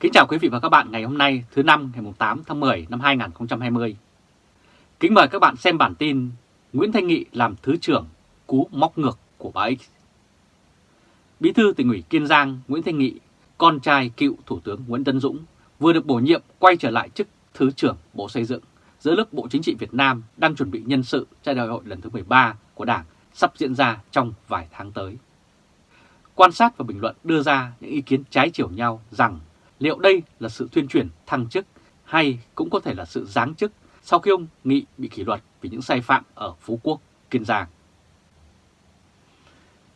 Kính chào quý vị và các bạn ngày hôm nay thứ năm ngày 8 tháng 10 năm 2020. Kính mời các bạn xem bản tin Nguyễn Thanh Nghị làm Thứ trưởng cú móc ngược của bà X. Bí thư tỉnh ủy Kiên Giang Nguyễn Thanh Nghị, con trai cựu Thủ tướng Nguyễn Tân Dũng vừa được bổ nhiệm quay trở lại chức Thứ trưởng Bộ Xây dựng giữa lúc Bộ Chính trị Việt Nam đang chuẩn bị nhân sự cho đại hội lần thứ 13 của Đảng sắp diễn ra trong vài tháng tới. Quan sát và bình luận đưa ra những ý kiến trái chiều nhau rằng liệu đây là sự tuyên truyền thăng chức hay cũng có thể là sự giáng chức sau khi ông Nghị bị kỷ luật vì những sai phạm ở Phú Quốc, Kiên Giang.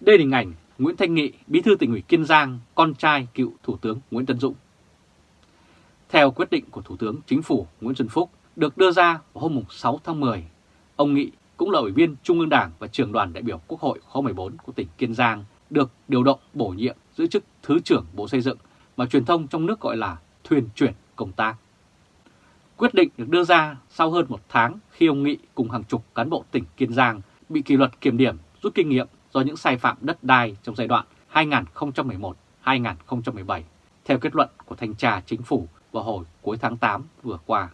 Đây là hình ảnh Nguyễn Thanh Nghị, bí thư tỉnh ủy Kiên Giang, con trai cựu Thủ tướng Nguyễn Tân Dũng. Theo quyết định của Thủ tướng Chính phủ Nguyễn Xuân Phúc được đưa ra vào hôm 6 tháng 10, ông Nghị cũng là ủy viên Trung ương Đảng và trưởng đoàn đại biểu Quốc hội khóa 14 của tỉnh Kiên Giang được điều động bổ nhiệm giữ chức Thứ trưởng Bộ Xây dựng mà truyền thông trong nước gọi là thuyền chuyển công tác. Quyết định được đưa ra sau hơn một tháng khi ông Nghị cùng hàng chục cán bộ tỉnh Kiên Giang bị kỷ luật kiểm điểm rút kinh nghiệm do những sai phạm đất đai trong giai đoạn 2011-2017 theo kết luận của Thanh tra Chính phủ vào hồi cuối tháng 8 vừa qua.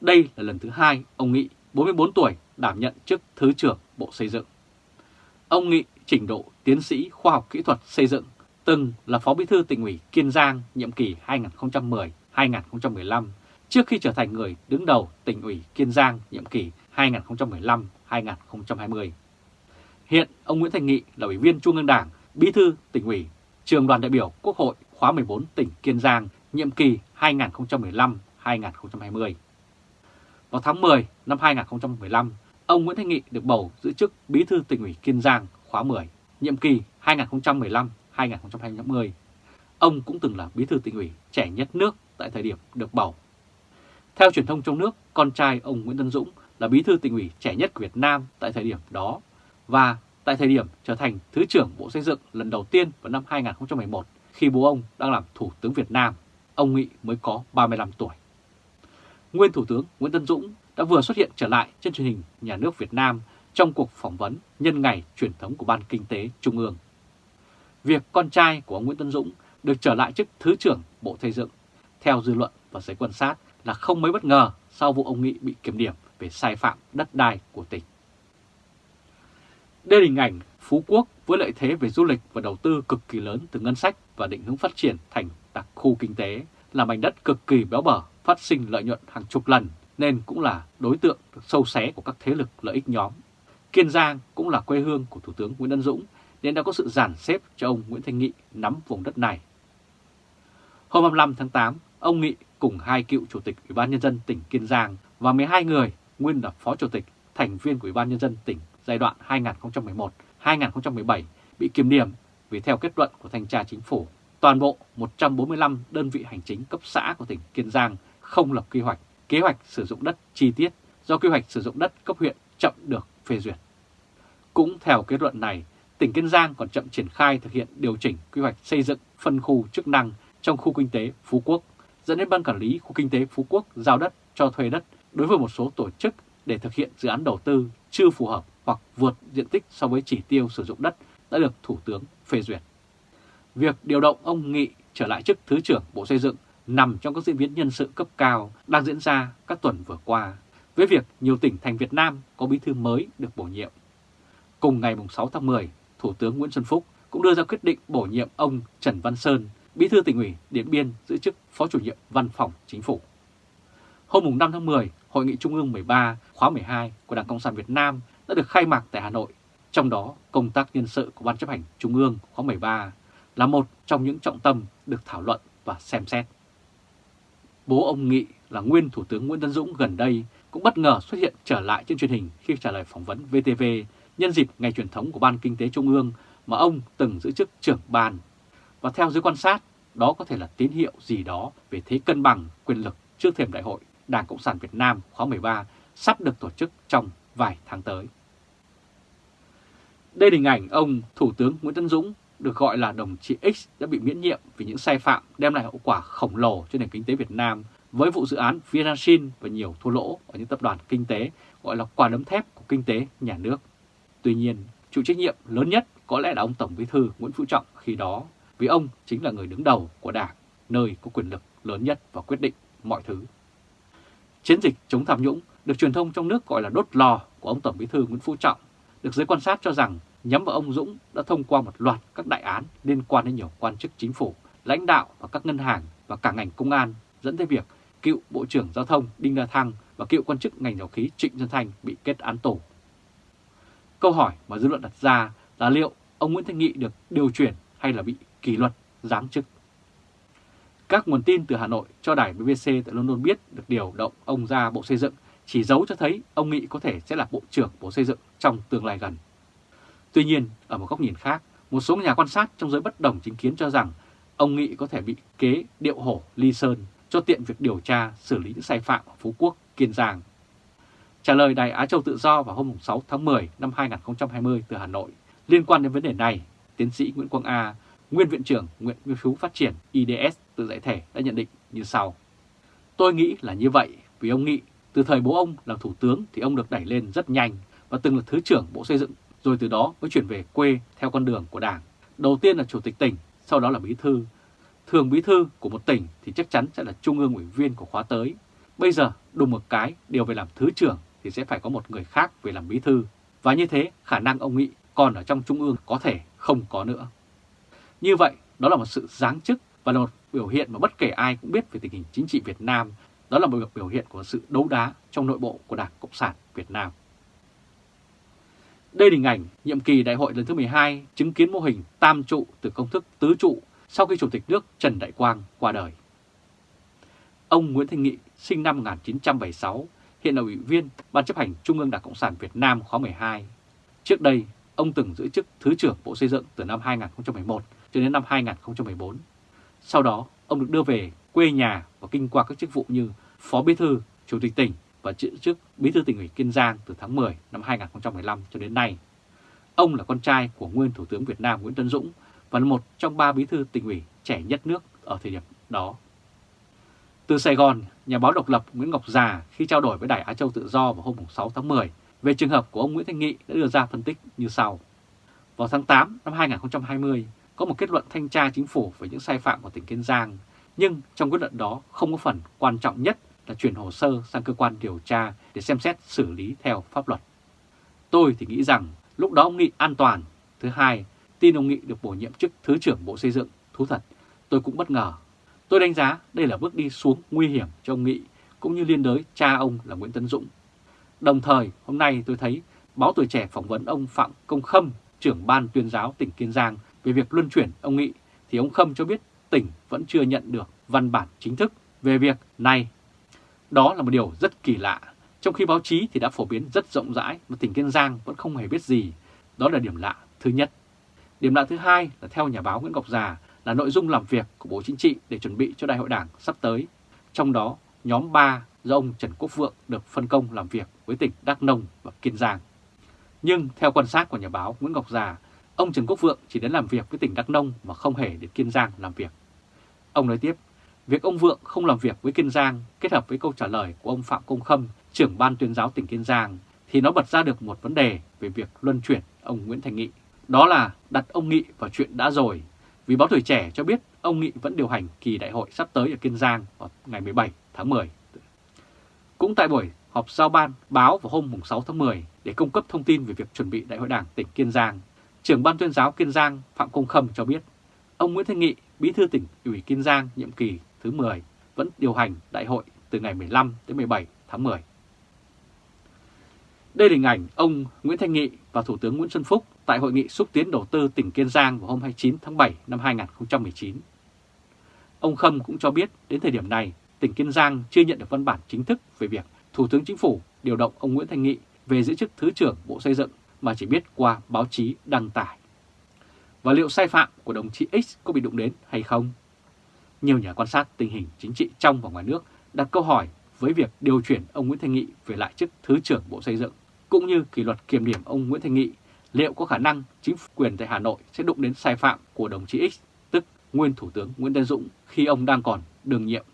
Đây là lần thứ hai ông Nghị, 44 tuổi, đảm nhận chức Thứ trưởng Bộ Xây dựng. Ông Nghị trình độ tiến sĩ khoa học kỹ thuật xây dựng, từng là Phó Bí thư tỉnh ủy Kiên Giang nhiệm kỳ 2010-2015 trước khi trở thành người đứng đầu tỉnh ủy Kiên Giang nhiệm kỳ 2015-2020. Hiện ông Nguyễn Thành Nghị là Ủy viên Trung ương Đảng, Bí thư tỉnh ủy, trường đoàn đại biểu Quốc hội khóa 14 tỉnh Kiên Giang nhiệm kỳ 2015-2020. Vào tháng 10 năm 2015, ông Nguyễn Thanh Nghị được bầu giữ chức Bí thư tỉnh ủy Kiên Giang khóa 10, nhiệm kỳ 2015-2020. 2020. Ông cũng từng là bí thư tỉnh ủy trẻ nhất nước tại thời điểm được bầu. Theo truyền thông trong nước, con trai ông Nguyễn Tân Dũng là bí thư tỉnh ủy trẻ nhất của Việt Nam tại thời điểm đó và tại thời điểm trở thành Thứ trưởng Bộ Xây dựng lần đầu tiên vào năm 2011 khi bố ông đang làm Thủ tướng Việt Nam, ông Nghị mới có 35 tuổi. Nguyên Thủ tướng Nguyễn Tân Dũng đã vừa xuất hiện trở lại trên truyền hình nhà nước Việt Nam trong cuộc phỏng vấn nhân ngày truyền thống của Ban Kinh tế Trung ương. Việc con trai của ông Nguyễn Tân Dũng được trở lại chức Thứ trưởng Bộ Xây dựng, theo dư luận và giới quan sát là không mấy bất ngờ sau vụ ông Nghị bị kiểm điểm về sai phạm đất đai của tỉnh. Đây là hình ảnh Phú Quốc với lợi thế về du lịch và đầu tư cực kỳ lớn từ ngân sách và định hướng phát triển thành đặc khu kinh tế là mảnh đất cực kỳ béo bở, phát sinh lợi nhuận hàng chục lần nên cũng là đối tượng sâu xé của các thế lực lợi ích nhóm. Kiên Giang cũng là quê hương của Thủ tướng Nguyễn Tân Dũng nên đã có sự giản xếp cho ông Nguyễn Thanh Nghị nắm vùng đất này. Hôm 25 tháng 8, ông Nghị cùng hai cựu chủ tịch Ủy ban Nhân dân tỉnh Kiên Giang và 12 người nguyên là phó chủ tịch, thành viên của Ủy ban Nhân dân tỉnh giai đoạn 2011-2017 bị kiểm điểm vì theo kết luận của Thanh tra Chính phủ, toàn bộ 145 đơn vị hành chính cấp xã của tỉnh Kiên Giang không lập quy hoạch, kế hoạch sử dụng đất chi tiết do quy hoạch sử dụng đất cấp huyện chậm được phê duyệt. Cũng theo kết luận này, tỉnh Kiên Giang còn chậm triển khai thực hiện điều chỉnh quy hoạch xây dựng phân khu chức năng trong khu kinh tế Phú Quốc, dẫn đến Ban Quản lý Khu Kinh tế Phú Quốc giao đất cho thuê đất đối với một số tổ chức để thực hiện dự án đầu tư chưa phù hợp hoặc vượt diện tích so với chỉ tiêu sử dụng đất đã được Thủ tướng phê duyệt. Việc điều động ông Nghị trở lại chức Thứ trưởng Bộ Xây dựng nằm trong các diễn biến nhân sự cấp cao đang diễn ra các tuần vừa qua, với việc nhiều tỉnh thành Việt Nam có bí thư mới được bổ nhiệm. Cùng ngày 6 tháng 10, Thủ tướng Nguyễn Xuân Phúc cũng đưa ra quyết định bổ nhiệm ông Trần Văn Sơn, bí thư tỉnh ủy Điện Biên giữ chức Phó chủ nhiệm Văn phòng Chính phủ. Hôm 5 tháng 10, Hội nghị Trung ương 13 khóa 12 của Đảng Cộng sản Việt Nam đã được khai mạc tại Hà Nội. Trong đó, công tác nhân sự của Ban chấp hành Trung ương khóa 13 là một trong những trọng tâm được thảo luận và xem xét. Bố ông Nghị là nguyên Thủ tướng Nguyễn Tân Dũng gần đây cũng bất ngờ xuất hiện trở lại trên truyền hình khi trả lời phỏng vấn VTV nhân dịp ngày truyền thống của Ban Kinh tế Trung ương mà ông từng giữ chức trưởng ban. Và theo giới quan sát, đó có thể là tín hiệu gì đó về thế cân bằng quyền lực trước thềm đại hội Đảng Cộng sản Việt Nam khóa 13 sắp được tổ chức trong vài tháng tới. Đây là hình ảnh ông Thủ tướng Nguyễn Tân Dũng được gọi là đồng chí X đã bị miễn nhiệm vì những sai phạm đem lại hậu quả khổng lồ cho nền kinh tế Việt Nam với vụ dự án Vinashin và nhiều thua lỗ ở những tập đoàn kinh tế gọi là quả đấm thép của kinh tế nhà nước. Tuy nhiên, chịu trách nhiệm lớn nhất có lẽ là ông Tổng Bí thư Nguyễn Phú Trọng khi đó, vì ông chính là người đứng đầu của Đảng. nơi có quyền lực lớn nhất và quyết định mọi thứ. Chiến dịch chống tham nhũng được truyền thông trong nước gọi là đốt lò của ông Tổng Bí thư Nguyễn Phú Trọng, được giới quan sát cho rằng nhắm vào ông Dũng đã thông qua một loạt các đại án liên quan đến nhiều quan chức chính phủ, lãnh đạo và các ngân hàng và cả ngành công an, dẫn tới việc cựu Bộ trưởng Giao thông Đinh La Thăng và cựu quan chức ngành dầu khí Trịnh Xuân Thanh bị kết án tù. Câu hỏi mà dư luận đặt ra là liệu ông Nguyễn Thanh Nghị được điều chuyển hay là bị kỷ luật, giáng chức? Các nguồn tin từ Hà Nội cho đài BBC tại London biết được điều động ông ra Bộ Xây dựng chỉ dấu cho thấy ông Nghị có thể sẽ là Bộ trưởng Bộ Xây dựng trong tương lai gần. Tuy nhiên, ở một góc nhìn khác, một số nhà quan sát trong giới bất đồng chính kiến cho rằng ông Nghị có thể bị kế điệu hổ ly sơn cho tiện việc điều tra xử lý những sai phạm ở Phú Quốc, Kiên Giang. Trả lời Đài Á Châu Tự Do vào hôm 6 tháng 10 năm 2020 từ Hà Nội liên quan đến vấn đề này, tiến sĩ Nguyễn Quang A, nguyên viện trưởng Nguyện Nghiên cứu Phát triển IDS tự giải thể đã nhận định như sau. Tôi nghĩ là như vậy vì ông Nghị từ thời bố ông làm thủ tướng thì ông được đẩy lên rất nhanh và từng là Thứ trưởng Bộ Xây dựng rồi từ đó mới chuyển về quê theo con đường của Đảng. Đầu tiên là Chủ tịch tỉnh, sau đó là Bí thư. Thường Bí thư của một tỉnh thì chắc chắn sẽ là Trung ương ủy viên của khóa tới. Bây giờ đùng một cái điều về làm Thứ trưởng thì sẽ phải có một người khác về làm Bí thư. Và như thế khả năng ông Nghị còn ở trong Trung ương có thể không có nữa. Như vậy, đó là một sự giáng chức và là một biểu hiện mà bất kể ai cũng biết về tình hình chính trị Việt Nam. Đó là một biểu hiện của sự đấu đá trong nội bộ của Đảng Cộng sản Việt Nam. Đây là hình ảnh nhiệm kỳ đại hội lần thứ 12 chứng kiến mô hình tam trụ từ công thức tứ trụ sau khi Chủ tịch nước Trần Đại Quang qua đời. Ông Nguyễn Thanh Nghị sinh năm 1976, hiện là ủy viên Ban chấp hành Trung ương Đảng Cộng sản Việt Nam khóa 12. Trước đây, ông từng giữ chức Thứ trưởng Bộ Xây dựng từ năm 2011 cho đến năm 2014. Sau đó, ông được đưa về quê nhà và kinh qua các chức vụ như Phó Bí thư, Chủ tịch tỉnh và giữ chức Bí thư tỉnh ủy Kiên Giang từ tháng 10 năm 2015 cho đến nay. Ông là con trai của nguyên Thủ tướng Việt Nam Nguyễn Tân Dũng và là một trong ba bí thư tỉnh ủy trẻ nhất nước ở thời điểm đó. Từ Sài Gòn, nhà báo độc lập Nguyễn Ngọc Già khi trao đổi với Đài Á Châu Tự Do vào hôm 6 tháng 10 về trường hợp của ông Nguyễn Thanh Nghị đã đưa ra phân tích như sau. Vào tháng 8 năm 2020, có một kết luận thanh tra chính phủ về những sai phạm của tỉnh Kiên Giang, nhưng trong kết luận đó không có phần quan trọng nhất là chuyển hồ sơ sang cơ quan điều tra để xem xét xử lý theo pháp luật. Tôi thì nghĩ rằng lúc đó ông Nghị an toàn. Thứ hai, tin ông Nghị được bổ nhiệm chức Thứ trưởng Bộ Xây dựng, thú thật, tôi cũng bất ngờ. Tôi đánh giá đây là bước đi xuống nguy hiểm cho ông Nghị, cũng như liên đới cha ông là Nguyễn Tấn Dũng. Đồng thời, hôm nay tôi thấy báo Tuổi Trẻ phỏng vấn ông Phạm Công Khâm, trưởng ban tuyên giáo tỉnh Kiên Giang về việc luân chuyển ông Nghị, thì ông Khâm cho biết tỉnh vẫn chưa nhận được văn bản chính thức về việc này. Đó là một điều rất kỳ lạ, trong khi báo chí thì đã phổ biến rất rộng rãi mà tỉnh Kiên Giang vẫn không hề biết gì. Đó là điểm lạ thứ nhất. Điểm lạ thứ hai là theo nhà báo Nguyễn Ngọc Già là nội dung làm việc của Bộ Chính trị để chuẩn bị cho Đại hội Đảng sắp tới. Trong đó, nhóm 3 do ông Trần Quốc Vượng được phân công làm việc với tỉnh Đắk Nông và Kiên Giang. Nhưng theo quan sát của nhà báo Nguyễn Ngọc Già, ông Trần Quốc Vượng chỉ đến làm việc với tỉnh Đắk Nông mà không hề đến Kiên Giang làm việc. Ông nói tiếp, việc ông Vượng không làm việc với Kiên Giang kết hợp với câu trả lời của ông Phạm Công Khâm, trưởng ban tuyên giáo tỉnh Kiên Giang, thì nó bật ra được một vấn đề về việc luân chuyển ông Nguyễn Thành Nghị. Đó là đặt ông Nghị vào chuyện đã rồi, vì báo tuổi trẻ cho biết ông Nghị vẫn điều hành kỳ đại hội sắp tới ở Kiên Giang vào ngày 17 tháng 10. Cũng tại buổi họp giao ban báo vào hôm 6 tháng 10 để cung cấp thông tin về việc chuẩn bị đại hội đảng tỉnh Kiên Giang, trưởng ban tuyên giáo Kiên Giang Phạm Công Khâm cho biết ông Nguyễn Thanh Nghị, bí thư tỉnh ủy Kiên Giang nhiệm kỳ thứ 10 vẫn điều hành đại hội từ ngày 15 đến 17 tháng 10. Đây là hình ảnh ông Nguyễn Thanh Nghị và Thủ tướng Nguyễn Xuân Phúc tại Hội nghị xúc tiến đầu tư tỉnh Kiên Giang vào hôm 29 tháng 7 năm 2019. Ông Khâm cũng cho biết đến thời điểm này, tỉnh Kiên Giang chưa nhận được văn bản chính thức về việc Thủ tướng Chính phủ điều động ông Nguyễn Thanh Nghị về giữ chức Thứ trưởng Bộ Xây dựng mà chỉ biết qua báo chí đăng tải. Và liệu sai phạm của đồng chí X có bị đụng đến hay không? Nhiều nhà quan sát tình hình chính trị trong và ngoài nước đặt câu hỏi với việc điều chuyển ông Nguyễn Thanh Nghị về lại chức Thứ trưởng Bộ Xây dựng, cũng như kỷ luật kiểm điểm ông Nguyễn Thanh Nghị, liệu có khả năng chính quyền tại Hà Nội sẽ đụng đến sai phạm của đồng chí X, tức nguyên Thủ tướng Nguyễn Tân Dũng khi ông đang còn đương nhiệm.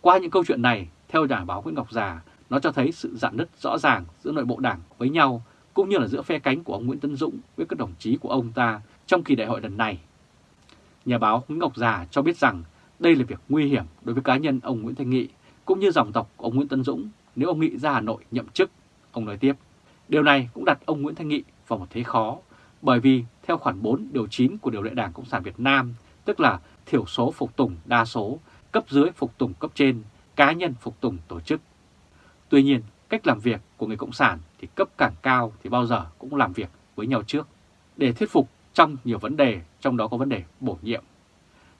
Qua những câu chuyện này, theo nhà báo Nguyễn Ngọc Già, nó cho thấy sự dạn nứt rõ ràng giữa nội bộ đảng với nhau, cũng như là giữa phe cánh của ông Nguyễn Tân Dũng với các đồng chí của ông ta trong kỳ đại hội lần này. Nhà báo Nguyễn Ngọc Già cho biết rằng Đây là việc nguy hiểm đối với cá nhân ông Nguyễn Thanh Nghị cũng như dòng tộc của ông Nguyễn Tân Dũng nếu ông Nghị ra Hà Nội nhậm chức. Ông nói tiếp, điều này cũng đặt ông Nguyễn Thanh Nghị vào một thế khó bởi vì theo khoản 4 điều 9 của điều lệ Đảng Cộng sản Việt Nam, tức là thiểu số phục tùng đa số, cấp dưới phục tùng cấp trên, cá nhân phục tùng tổ chức. Tuy nhiên, cách làm việc của người Cộng sản thì cấp càng cao thì bao giờ cũng làm việc với nhau trước để thuyết phục trong nhiều vấn đề, trong đó có vấn đề bổ nhiệm.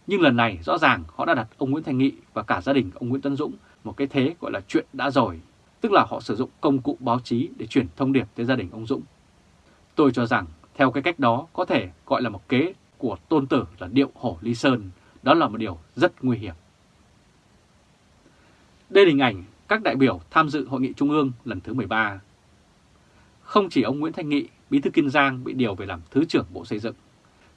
Nhưng lần này rõ ràng họ đã đặt ông Nguyễn Thành Nghị và cả gia đình ông Nguyễn Tân Dũng một cái thế gọi là chuyện đã rồi, tức là họ sử dụng công cụ báo chí để chuyển thông điệp tới gia đình ông Dũng. Tôi cho rằng theo cái cách đó có thể gọi là một kế của tôn tử là điệu hổ ly sơn, đó là một điều rất nguy hiểm. Đây là hình ảnh các đại biểu tham dự Hội nghị Trung ương lần thứ 13. Không chỉ ông Nguyễn Thanh Nghị, Bí thư Kiên Giang bị điều về làm Thứ trưởng Bộ Xây dựng.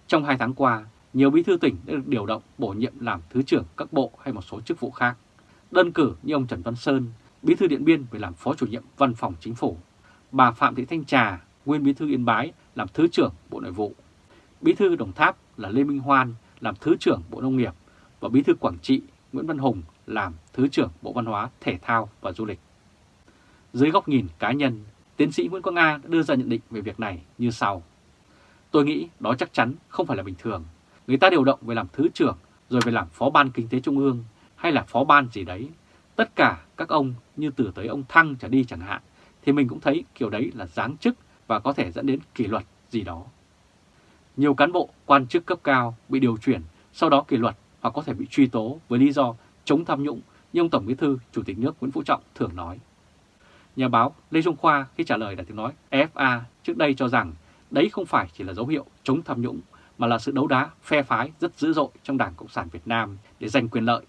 Trong hai tháng qua, nhiều bí thư tỉnh đã được điều động bổ nhiệm làm Thứ trưởng các bộ hay một số chức vụ khác. Đơn cử như ông Trần Văn Sơn, Bí thư Điện Biên về làm Phó chủ nhiệm Văn phòng Chính phủ. Bà Phạm Thị Thanh Trà, nguyên Bí thư Yên Bái làm Thứ trưởng Bộ Nội vụ. Bí thư Đồng Tháp là Lê Minh Hoan làm Thứ trưởng Bộ Nông nghiệp và Bí thư Quảng Trị Nguyễn Văn Hùng làm Thứ trưởng Bộ Văn hóa, Thể thao và Du lịch. Dưới góc nhìn cá nhân, tiến sĩ Nguyễn Quang A đã đưa ra nhận định về việc này như sau. Tôi nghĩ đó chắc chắn không phải là bình thường. Người ta điều động về làm Thứ trưởng rồi về làm Phó ban Kinh tế Trung ương hay là Phó ban gì đấy. Tất cả các ông như từ tới ông Thăng trở đi chẳng hạn thì mình cũng thấy kiểu đấy là giáng chức và có thể dẫn đến kỷ luật gì đó. Nhiều cán bộ, quan chức cấp cao bị điều chuyển, sau đó kỷ luật hoặc có thể bị truy tố với lý do chống tham nhũng như ông Tổng Bí thư Chủ tịch nước Nguyễn Phú Trọng thường nói. Nhà báo Lê Trung Khoa khi trả lời đã tiếng nói FA trước đây cho rằng đấy không phải chỉ là dấu hiệu chống tham nhũng mà là sự đấu đá phe phái rất dữ dội trong Đảng Cộng sản Việt Nam để giành quyền lợi.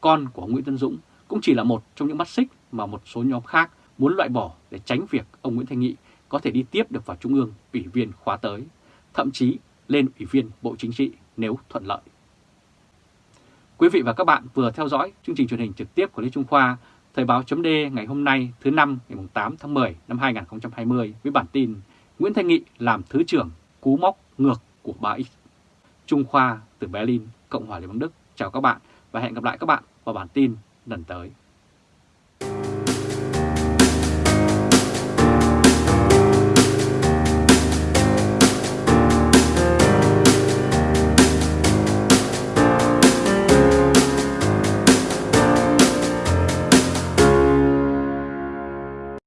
Con của ông Nguyễn Tân Dũng cũng chỉ là một trong những mắt xích mà một số nhóm khác muốn loại bỏ để tránh việc ông Nguyễn Thanh Nghị có thể đi tiếp được vào Trung ương ủy viên khóa tới, thậm chí lên ủy viên Bộ Chính trị nếu thuận lợi. Quý vị và các bạn vừa theo dõi chương trình truyền hình trực tiếp của Lê Trung Khoa, Thời báo chấm ngày hôm nay thứ năm ngày 8 tháng 10 năm 2020 với bản tin Nguyễn Thanh Nghị làm Thứ trưởng cú móc ngược của 3X. Trung Khoa từ Berlin, Cộng hòa Liên bang Đức. Chào các bạn và hẹn gặp lại các bạn vào bản tin lần tới.